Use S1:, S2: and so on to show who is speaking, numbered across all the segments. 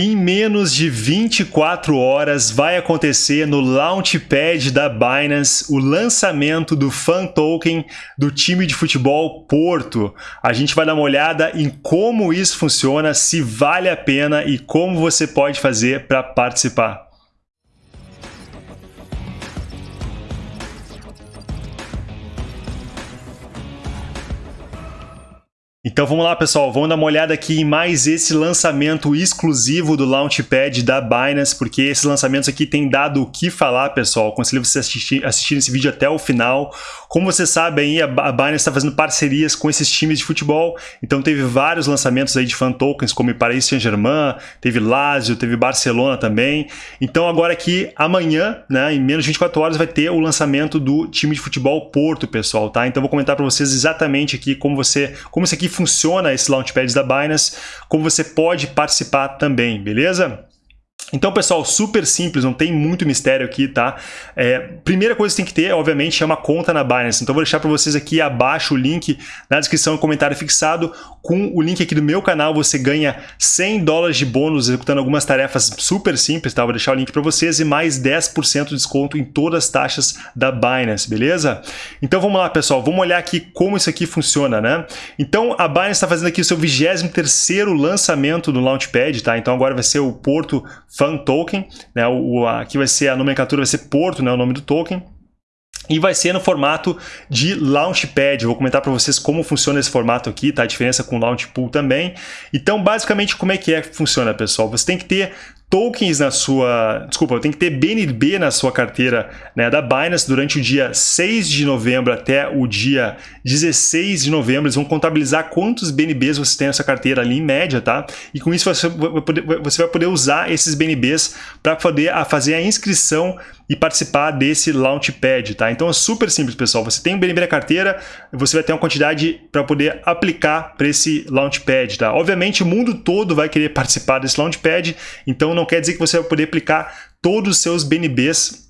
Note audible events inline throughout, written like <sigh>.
S1: Em menos de 24 horas vai acontecer no Launchpad da Binance o lançamento do Fan Token do time de futebol Porto. A gente vai dar uma olhada em como isso funciona, se vale a pena e como você pode fazer para participar. Então vamos lá, pessoal, vamos dar uma olhada aqui em mais esse lançamento exclusivo do Launchpad da Binance, porque esses lançamentos aqui têm dado o que falar, pessoal. Aconselho você assistir, assistir esse vídeo até o final. Como você sabe, a Binance está fazendo parcerias com esses times de futebol, então teve vários lançamentos aí de fan tokens, como Paris Saint-Germain, teve Lazio, teve Barcelona também. Então agora aqui, amanhã, né, em menos de 24 horas, vai ter o lançamento do time de futebol Porto, pessoal, tá? Então vou comentar para vocês exatamente aqui como você, como isso aqui funciona esse Launchpad da Binance, como você pode participar também, beleza? Então, pessoal, super simples, não tem muito mistério aqui, tá? É, primeira coisa que tem que ter, obviamente, é uma conta na Binance. Então, vou deixar para vocês aqui abaixo o link na descrição e comentário fixado. Com o link aqui do meu canal, você ganha 100 dólares de bônus executando algumas tarefas super simples, tá? Vou deixar o link para vocês e mais 10% de desconto em todas as taxas da Binance, beleza? Então, vamos lá, pessoal. Vamos olhar aqui como isso aqui funciona, né? Então, a Binance está fazendo aqui o seu 23º lançamento no Launchpad, tá? Então, agora vai ser o Porto Fan Token, né? O, aqui vai ser a nomenclatura, vai ser Porto, né? O nome do token. E vai ser no formato de Launchpad. Vou comentar para vocês como funciona esse formato aqui, tá? A diferença com Launchpool também. Então, basicamente, como é que é que funciona, pessoal? Você tem que ter tokens na sua... Desculpa, tem que ter BNB na sua carteira né, da Binance durante o dia 6 de novembro até o dia 16 de novembro. Eles vão contabilizar quantos BNBs você tem nessa carteira ali em média, tá? E com isso você vai poder, você vai poder usar esses BNBs para poder fazer a inscrição e participar desse Launchpad, tá? Então é super simples, pessoal. Você tem um BNB na carteira, você vai ter uma quantidade para poder aplicar para esse Launchpad, tá? Obviamente o mundo todo vai querer participar desse Launchpad, então não quer dizer que você vai poder aplicar todos os seus BNBs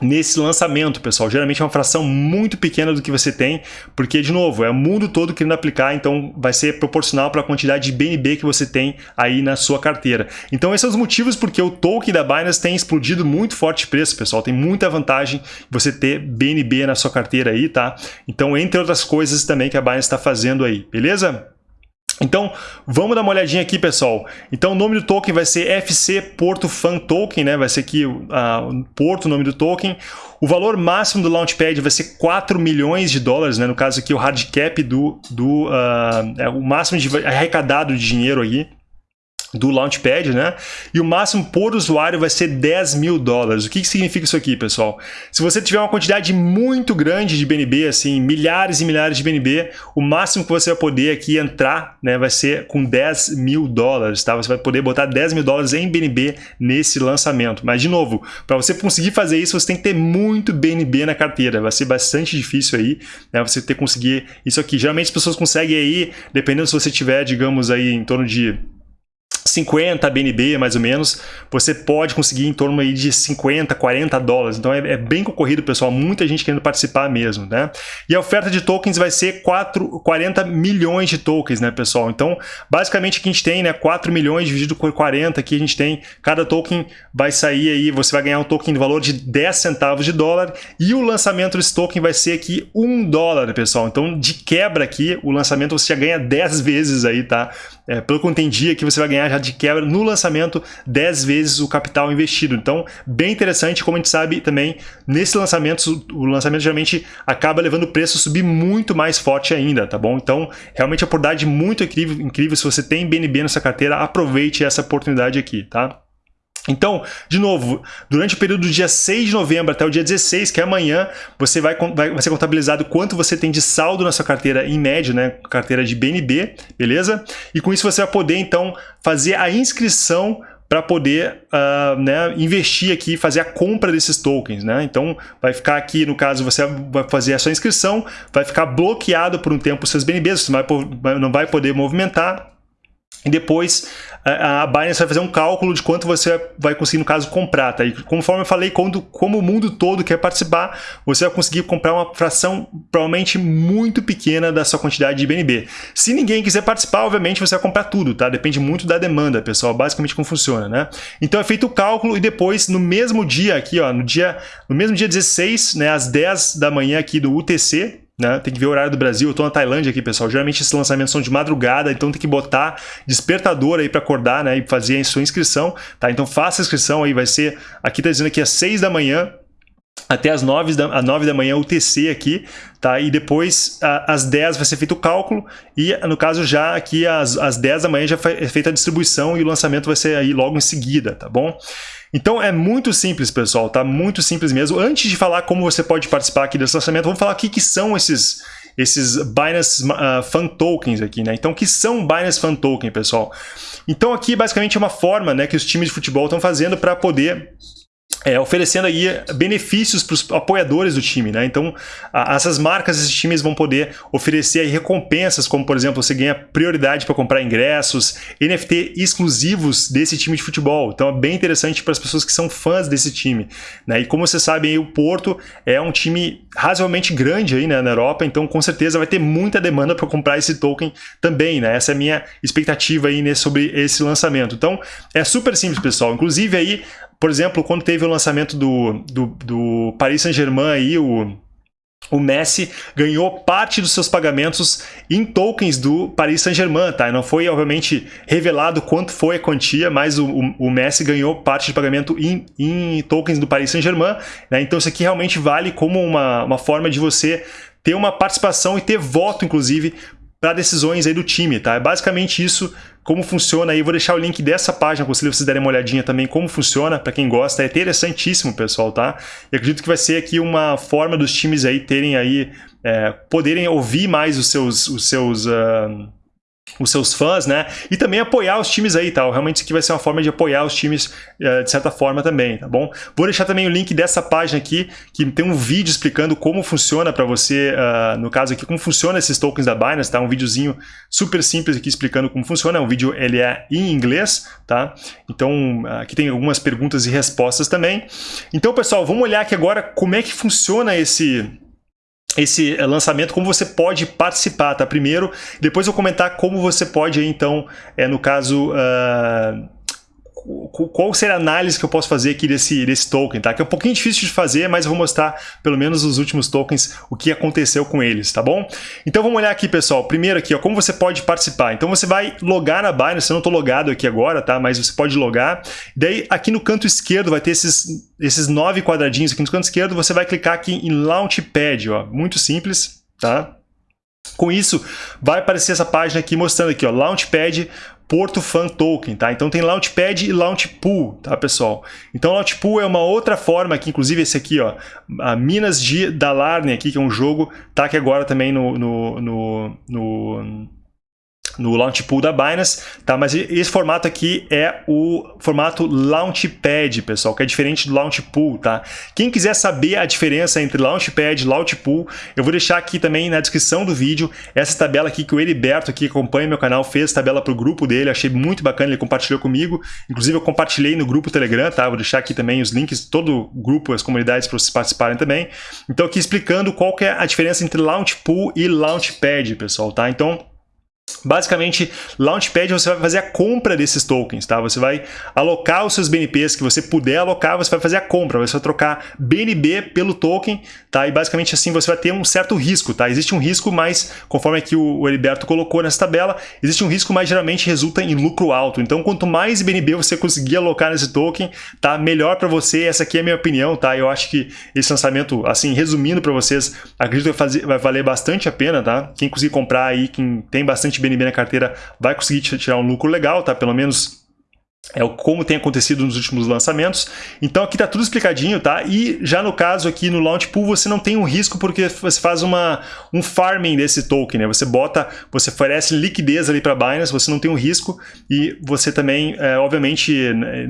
S1: nesse lançamento, pessoal. Geralmente é uma fração muito pequena do que você tem, porque, de novo, é o mundo todo querendo aplicar, então vai ser proporcional para a quantidade de BNB que você tem aí na sua carteira. Então esses são os motivos porque o token da Binance tem explodido muito forte preço, pessoal. Tem muita vantagem você ter BNB na sua carteira aí, tá? Então, entre outras coisas também que a Binance está fazendo aí, beleza? Então, vamos dar uma olhadinha aqui, pessoal. Então, o nome do token vai ser FC Porto Fan Token, né? Vai ser aqui uh, Porto, o nome do token. O valor máximo do Launchpad vai ser 4 milhões de dólares, né? No caso aqui, o hard cap do... do uh, é o máximo de arrecadado de dinheiro aí do Launchpad, né? E o máximo por usuário vai ser 10 mil dólares. O que, que significa isso aqui, pessoal? Se você tiver uma quantidade muito grande de BNB, assim, milhares e milhares de BNB, o máximo que você vai poder aqui entrar, né, vai ser com 10 mil dólares, tá? Você vai poder botar 10 mil dólares em BNB nesse lançamento. Mas, de novo, para você conseguir fazer isso, você tem que ter muito BNB na carteira. Vai ser bastante difícil aí, né, você ter conseguir isso aqui. Geralmente as pessoas conseguem aí, dependendo se você tiver, digamos aí, em torno de 50 BNB, mais ou menos, você pode conseguir em torno aí de 50, 40 dólares. Então é, é, bem concorrido, pessoal. Muita gente querendo participar mesmo, né? E a oferta de tokens vai ser 4, 40 milhões de tokens, né, pessoal? Então, basicamente, aqui a gente tem, né, 4 milhões dividido por 40, aqui a gente tem, cada token vai sair aí, você vai ganhar um token de valor de 10 centavos de dólar e o lançamento desse token vai ser aqui 1 dólar, pessoal. Então, de quebra aqui, o lançamento você já ganha 10 vezes aí, tá? É, pelo que eu entendi aqui, você vai ganhar já de quebra no lançamento 10 vezes o capital investido. Então, bem interessante, como a gente sabe também, nesse lançamento, o lançamento geralmente acaba levando o preço a subir muito mais forte ainda, tá bom? Então, realmente a oportunidade muito incrível, incrível. Se você tem BNB nessa carteira, aproveite essa oportunidade aqui, tá? Então, de novo, durante o período do dia 6 de novembro até o dia 16, que é amanhã, você vai, vai, vai ser contabilizado quanto você tem de saldo na sua carteira em média, né? Carteira de BNB, beleza? E com isso você vai poder, então, fazer a inscrição para poder uh, né, investir aqui, fazer a compra desses tokens. Né? Então, vai ficar aqui, no caso, você vai fazer a sua inscrição, vai ficar bloqueado por um tempo os seus BNBs, você não vai poder movimentar, e depois a Binance vai fazer um cálculo de quanto você vai conseguir, no caso, comprar. Tá? E conforme eu falei, quando, como o mundo todo quer participar, você vai conseguir comprar uma fração provavelmente muito pequena da sua quantidade de BNB. Se ninguém quiser participar, obviamente você vai comprar tudo, tá? Depende muito da demanda, pessoal, basicamente como funciona, né? Então é feito o cálculo e depois, no mesmo dia aqui, ó, no, dia, no mesmo dia 16, né, às 10 da manhã aqui do UTC, né? Tem que ver o horário do Brasil. Eu tô na Tailândia aqui, pessoal. Geralmente esses lançamentos são de madrugada, então tem que botar despertador aí para acordar, né? E fazer a sua inscrição, tá? Então faça a inscrição aí, vai ser... Aqui tá dizendo que às 6 da manhã, até as 9 da, às 9 da manhã UTC aqui, tá? E depois a, às 10 vai ser feito o cálculo e no caso já aqui às, às 10 da manhã já é feita a distribuição e o lançamento vai ser aí logo em seguida, tá bom? Então é muito simples, pessoal, tá? Muito simples mesmo. Antes de falar como você pode participar aqui desse lançamento, vamos falar o que, que são esses, esses Binance uh, Fan Tokens aqui, né? Então, o que são Binance Fan Token, pessoal? Então, aqui basicamente é uma forma né, que os times de futebol estão fazendo para poder é, oferecendo aí benefícios para os apoiadores do time, né? Então, a, essas marcas, esses times vão poder oferecer recompensas, como por exemplo, você ganha prioridade para comprar ingressos, NFT exclusivos desse time de futebol. Então, é bem interessante para as pessoas que são fãs desse time, né? E como você sabe, aí, o Porto é um time razoavelmente grande aí, né, na Europa, então com certeza vai ter muita demanda para comprar esse token também, né? Essa é a minha expectativa aí né, sobre esse lançamento. Então, é super simples, pessoal. Inclusive aí por exemplo, quando teve o lançamento do, do, do Paris Saint-Germain aí, o, o Messi ganhou parte dos seus pagamentos em tokens do Paris Saint-Germain, tá? Não foi, obviamente, revelado quanto foi a quantia, mas o, o, o Messi ganhou parte de pagamento em, em tokens do Paris Saint-Germain, né? Então isso aqui realmente vale como uma, uma forma de você ter uma participação e ter voto, inclusive, para decisões aí do time, tá? É basicamente isso, como funciona aí. Vou deixar o link dessa página para vocês darem uma olhadinha também como funciona, para quem gosta. É interessantíssimo, pessoal, tá? E acredito que vai ser aqui uma forma dos times aí terem aí, é, poderem ouvir mais os seus, os seus uh, os seus fãs, né? E também apoiar os times aí, tá? Realmente isso aqui vai ser uma forma de apoiar os times uh, de certa forma também, tá bom? Vou deixar também o link dessa página aqui, que tem um vídeo explicando como funciona para você, uh, no caso aqui, como funciona esses tokens da Binance, tá? Um videozinho super simples aqui explicando como funciona, um vídeo, ele é em inglês, tá? Então, aqui tem algumas perguntas e respostas também. Então, pessoal, vamos olhar aqui agora como é que funciona esse esse lançamento, como você pode participar, tá? Primeiro, depois eu comentar como você pode, então, é, no caso, uh, qual seria a análise que eu posso fazer aqui desse, desse token, tá? Que é um pouquinho difícil de fazer, mas eu vou mostrar pelo menos os últimos tokens, o que aconteceu com eles, tá bom? Então vamos olhar aqui, pessoal. Primeiro aqui, ó, como você pode participar. Então você vai logar na Binance, eu não estou logado aqui agora, tá? Mas você pode logar. Daí aqui no canto esquerdo vai ter esses, esses nove quadradinhos aqui no canto esquerdo, você vai clicar aqui em Launchpad, ó. Muito simples, tá? Com isso, vai aparecer essa página aqui mostrando aqui, ó, Launchpad, Porto Fan Token, tá? Então tem Launchpad e Launchpool, tá, pessoal? Então Launchpool é uma outra forma aqui, inclusive esse aqui, ó, a Minas de Dalarne aqui, que é um jogo, tá aqui agora também no, no, no, no no Launch Pool da Binance, tá? Mas esse formato aqui é o formato Launchpad, pessoal, que é diferente do Launch Pool, tá? Quem quiser saber a diferença entre Launchpad e Launch Pool, eu vou deixar aqui também na descrição do vídeo essa tabela aqui que o Heriberto aqui acompanha meu canal fez tabela para o grupo dele, achei muito bacana, ele compartilhou comigo, inclusive eu compartilhei no grupo Telegram, tá? Vou deixar aqui também os links todo o grupo, as comunidades para vocês participarem também. Então aqui explicando qual que é a diferença entre Launch Pool e Launchpad, pessoal, tá? Então Basicamente, Launchpad você vai fazer a compra desses tokens, tá? Você vai alocar os seus BNPs que você puder alocar, você vai fazer a compra, você vai trocar BNB pelo token, tá? E basicamente assim você vai ter um certo risco, tá? Existe um risco, mas conforme aqui o Heriberto colocou nessa tabela, existe um risco, mas geralmente resulta em lucro alto. Então, quanto mais BNB você conseguir alocar nesse token, tá? Melhor para você. Essa aqui é a minha opinião, tá? Eu acho que esse lançamento, assim, resumindo para vocês, acredito que vai, fazer, vai valer bastante a pena, tá? Quem conseguir comprar aí, quem tem bastante BNB na carteira vai conseguir tirar um lucro legal, tá? Pelo menos é como tem acontecido nos últimos lançamentos. Então aqui está tudo explicadinho, tá? E já no caso aqui no Launch Pool você não tem um risco porque você faz uma, um farming desse token, né? Você bota, você oferece liquidez ali para Binance, você não tem um risco e você também, é, obviamente,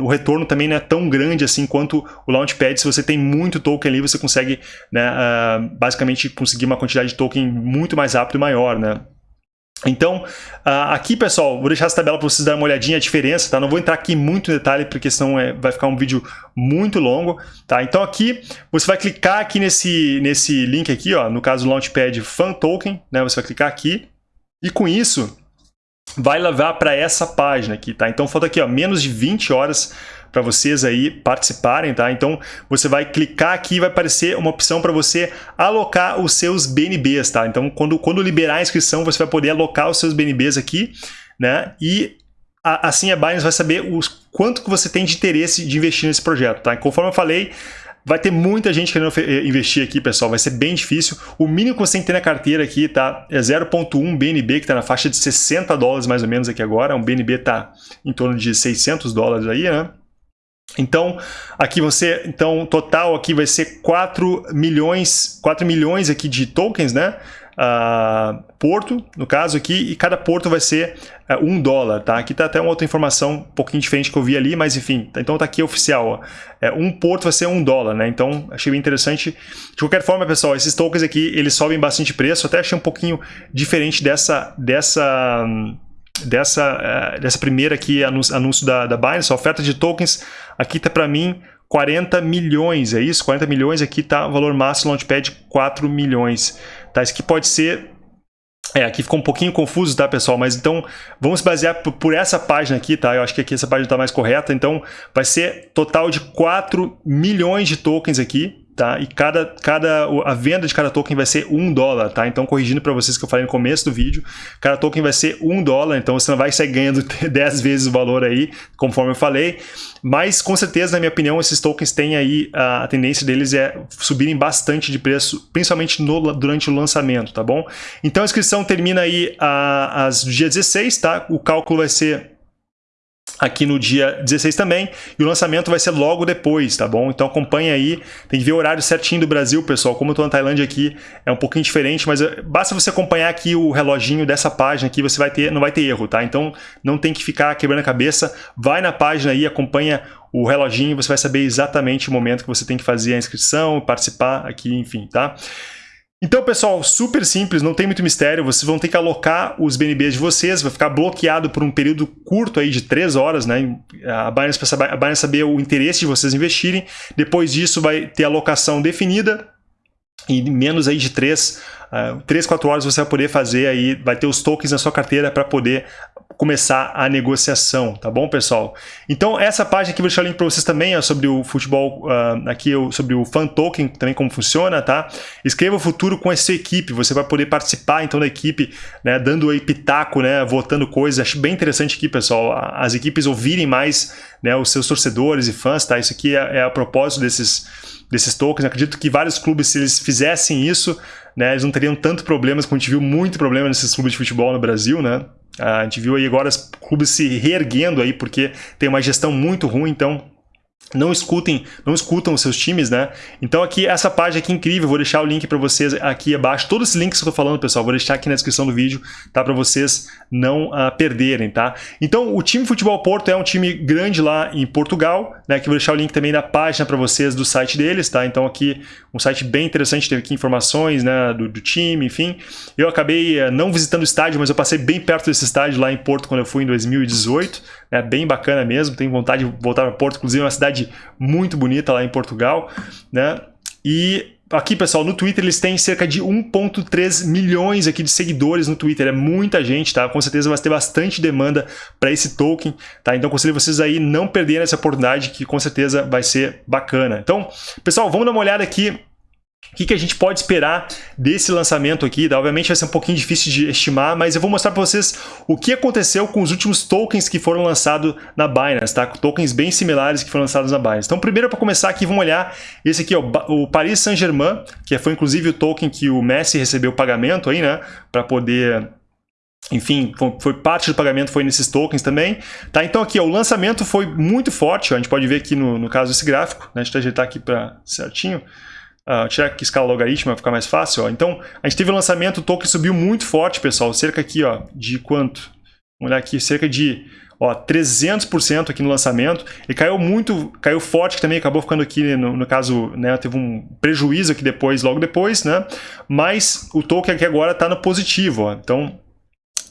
S1: o retorno também não é tão grande assim quanto o Launchpad. Se você tem muito token ali, você consegue, né, uh, basicamente, conseguir uma quantidade de token muito mais rápido e maior, né? Então, aqui, pessoal, vou deixar essa tabela para vocês darem uma olhadinha a diferença, tá? Não vou entrar aqui muito em detalhe, porque senão é, vai ficar um vídeo muito longo, tá? Então aqui, você vai clicar aqui nesse, nesse link aqui, ó, no caso Launchpad Fan Token, né? Você vai clicar aqui, e com isso, vai levar para essa página aqui, tá? Então falta aqui, ó, menos de 20 horas para vocês aí participarem, tá? Então você vai clicar aqui e vai aparecer uma opção para você alocar os seus BNBs, tá? Então quando, quando liberar a inscrição, você vai poder alocar os seus BNBs aqui, né? E a, assim a Binance vai saber os, quanto que você tem de interesse de investir nesse projeto, tá? Conforme eu falei, Vai ter muita gente querendo eh, investir aqui, pessoal. Vai ser bem difícil. O mínimo que você tem que ter na carteira aqui tá, é 0.1 BNB, que está na faixa de 60 dólares mais ou menos aqui agora. Um BNB está em torno de 600 dólares aí, né? Então, aqui você, então, total aqui vai ser 4 milhões, 4 milhões aqui de tokens, né? Uh, porto, no caso aqui, e cada porto vai ser uh, um dólar, tá? Aqui tá até uma outra informação um pouquinho diferente que eu vi ali, mas enfim, então tá aqui oficial. É, um porto vai ser um dólar, né? Então, achei bem interessante. De qualquer forma, pessoal, esses tokens aqui, eles sobem bastante preço, até achei um pouquinho diferente dessa... dessa dessa, uh, dessa primeira aqui, anúncio, da, da Binance, a oferta de tokens, aqui tá para mim 40 milhões, é isso? 40 milhões, aqui tá o valor máximo Launchpad 4 milhões. Tá? Isso aqui pode ser... É, aqui ficou um pouquinho confuso, tá, pessoal? Mas então, vamos basear por essa página aqui, tá? Eu acho que aqui essa página está mais correta. Então, vai ser total de 4 milhões de tokens aqui, tá? E cada, cada, a venda de cada token vai ser um dólar, tá? Então, corrigindo para vocês que eu falei no começo do vídeo, cada token vai ser um dólar, então você não vai sair ganhando <laughs> 10 vezes o valor aí, conforme eu falei. Mas, com certeza, na minha opinião, esses tokens têm aí, a, tendência deles é subirem bastante de preço, principalmente no, durante o lançamento, tá bom? Então, a inscrição termina aí às dia 16, tá? O cálculo vai ser aqui no dia 16 também, e o lançamento vai ser logo depois, tá bom? Então acompanha aí, tem que ver o horário certinho do Brasil, pessoal, como eu tô na Tailândia aqui, é um pouquinho diferente, mas eh, basta você acompanhar aqui o reloginho dessa página aqui, você vai ter, não vai ter erro, tá? Então não tem que ficar quebrando a cabeça, vai na página aí, acompanha o reloginho, você vai saber exatamente o momento que você tem que fazer a inscrição, participar aqui, enfim, tá? Então, pessoal, super simples, não tem muito mistério, vocês vão ter que alocar os BNBs de vocês, vai ficar bloqueado por um período curto aí de 3 horas, né? A Binance, Binance saber o interesse de vocês investirem, depois disso vai ter alocação definida, e menos aí de 3, uh, 3 4 horas você vai poder fazer aí, vai ter os tokens na sua carteira para poder começar a negociação, tá bom, pessoal? Então, essa página aqui, vou deixar o link para vocês também, ó, sobre o futebol, uh, aqui sobre o Fan Token, também como funciona, tá? Escreva o futuro com a sua equipe, você vai poder participar, então, da equipe, né, dando aí pitaco, né, votando coisas. Acho bem interessante aqui, pessoal, as equipes ouvirem mais, né, os seus torcedores e fãs, tá? Isso aqui é, é a propósito desses, desses tokens. acredito que vários clubes, se eles fizessem isso, né, eles não teriam tanto problemas, como a gente viu muito problema nesses clubes de futebol no Brasil, né? A gente viu aí agora os clubes se reerguendo aí porque tem uma gestão muito ruim, então não escutem, não escutam os seus times, né? Então aqui, essa página aqui é incrível, vou deixar o link para vocês aqui abaixo. Todos esses links que eu tô falando, pessoal, vou deixar aqui na descrição do vídeo, tá? Para vocês não uh, perderem, tá? Então, o time Futebol Porto é um time grande lá em Portugal, né? Que vou deixar o link também na página para vocês do site deles, tá? Então aqui, um site bem interessante, teve aqui informações, né? Do, do time, enfim. Eu acabei uh, não visitando o estádio, mas eu passei bem perto desse estádio lá em Porto quando eu fui em 2018, né? Bem bacana mesmo, tenho vontade de voltar para Porto, inclusive é uma cidade muito bonita lá em Portugal, né? E aqui, pessoal, no Twitter eles têm cerca de 1.3 milhões aqui de seguidores no Twitter, é muita gente, tá? Com certeza vai ter bastante demanda para esse token, tá? Então conselho vocês aí não perderem essa oportunidade que com certeza vai ser bacana. Então, pessoal, vamos dar uma olhada aqui o que, que, a gente pode esperar desse lançamento aqui? Tá? Obviamente vai ser um pouquinho difícil de estimar, mas eu vou mostrar para vocês o que aconteceu com os últimos tokens que foram lançados na Binance, tá? Tokens bem similares que foram lançados na Binance. Então, primeiro para começar aqui, vamos olhar esse aqui, ó, o Paris Saint-Germain, que foi inclusive o token que o Messi recebeu pagamento aí, né? Para poder enfim, foi parte do pagamento foi nesses tokens também. Tá? Então aqui, ó, o lançamento foi muito forte, ó, a gente pode ver aqui no, no caso desse gráfico, né? a gente vai ajeitar aqui para certinho. Uh, tirar aqui escala logarítmica, vai ficar mais fácil. Ó. Então, a gente teve o lançamento, o token subiu muito forte, pessoal. Cerca aqui, ó, de quanto? Vamos olhar aqui, cerca de ó, 300% aqui no lançamento. E caiu muito, caiu forte, que também acabou ficando aqui, no, no caso, né, teve um prejuízo aqui depois, logo depois, né? Mas o token aqui agora está no positivo, ó. Então,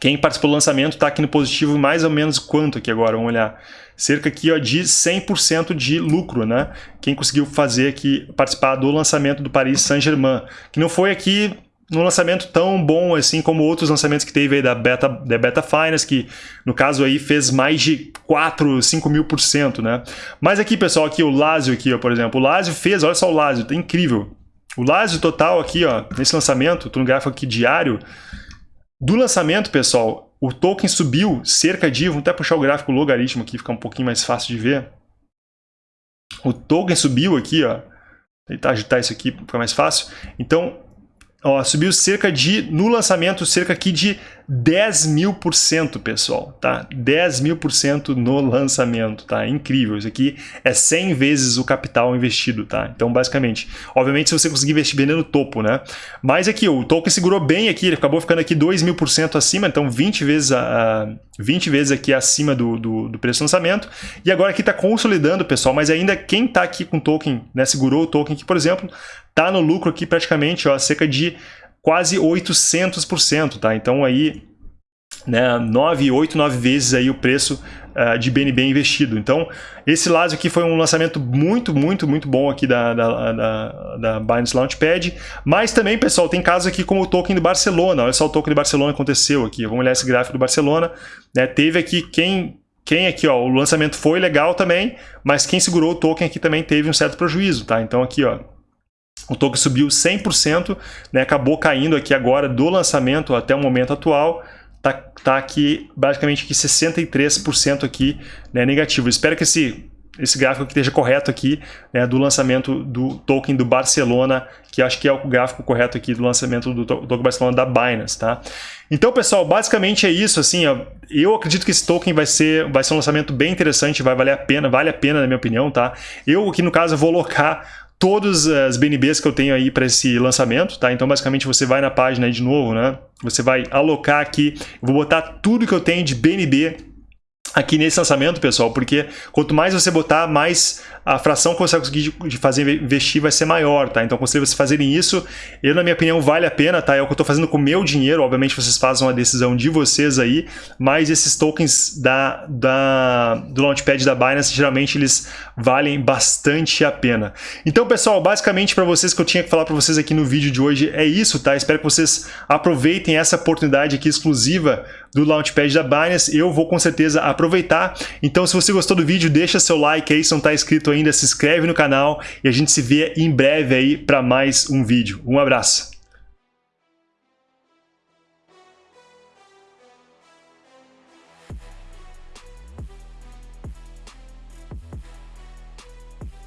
S1: Quem participou do lançamento está aqui no positivo mais ou menos quanto aqui agora, vamos olhar. Cerca aqui ó, de 100% de lucro, né? Quem conseguiu fazer aqui, participar do lançamento do Paris Saint-Germain. Que não foi aqui num lançamento tão bom assim como outros lançamentos que teve aí da Beta, da Beta Finance, que no caso aí fez mais de 4, 5 mil por cento, né? Mas aqui, pessoal, aqui o Lazio aqui, ó, por exemplo, o Lazio fez, olha só o Lazio, tá incrível. O Lazio total aqui, ó, nesse lançamento, tô no gráfico aqui diário, do lançamento, pessoal, o token subiu cerca de, vamos até puxar o gráfico logaritmo aqui, ficar um pouquinho mais fácil de ver. O token subiu aqui, ó, tentar agitar isso aqui ficar mais fácil. Então, ó, subiu cerca de, no lançamento, cerca aqui de 10 mil por cento, pessoal, tá? 10 mil por cento no lançamento, tá? Incrível, isso aqui é 100 vezes o capital investido, tá? Então, basicamente, obviamente, se você conseguir investir bem no topo, né? Mas aqui, o token segurou bem aqui, ele acabou ficando aqui 2 mil por cento acima, então 20 vezes, a, 20 vezes aqui acima do, do, do preço do lançamento. E agora aqui está consolidando, pessoal, mas ainda quem está aqui com token, né, segurou o token aqui, por exemplo, tá no lucro aqui praticamente, ó, cerca de quase 800%, tá? Então aí, né, 9, 8, 9 vezes aí o preço uh, de BNB investido. Então, esse Lazio aqui foi um lançamento muito, muito, muito bom aqui da, da, da, da Binance Launchpad, mas também, pessoal, tem casos aqui como o token do Barcelona, olha só o token do Barcelona aconteceu aqui, vamos olhar esse gráfico do Barcelona, né, teve aqui quem quem aqui, ó, o lançamento foi legal também, mas quem segurou o token aqui também teve um certo prejuízo, tá? Então aqui, ó, o token subiu 100%, né, acabou caindo aqui agora do lançamento até o momento atual, tá, tá aqui basicamente aqui 63% aqui né, negativo. espero que esse, esse gráfico esteja correto aqui né, do lançamento do token do Barcelona, que acho que é o gráfico correto aqui do lançamento do token Barcelona da Binance, tá? Então, pessoal, basicamente é isso, assim, ó, eu acredito que esse token vai ser, vai ser um lançamento bem interessante, vai valer a pena, vale a pena na minha opinião, tá? Eu aqui no caso vou alocar todas as BNBs que eu tenho aí para esse lançamento, tá? Então, basicamente, você vai na página aí de novo, né? Você vai alocar aqui, eu vou botar tudo que eu tenho de BNB aqui nesse lançamento, pessoal, porque quanto mais você botar, mais a fração que você conseguir de fazer investir vai ser maior, tá? Então, aconselho vocês fazerem isso. Eu, na minha opinião, vale a pena, tá? É o que eu estou fazendo com o meu dinheiro. Obviamente, vocês fazem uma decisão de vocês aí, mas esses tokens da, da, do Launchpad da Binance, geralmente, eles valem bastante a pena. Então, pessoal, basicamente, para vocês que eu tinha que falar para vocês aqui no vídeo de hoje é isso, tá? Espero que vocês aproveitem essa oportunidade aqui exclusiva do Launchpad da Binance. Eu vou, com certeza, aproveitar. Então, se você gostou do vídeo, deixa seu like aí, se não está inscrito ainda, se inscreve no canal e a gente se vê em breve aí para mais um vídeo. Um abraço!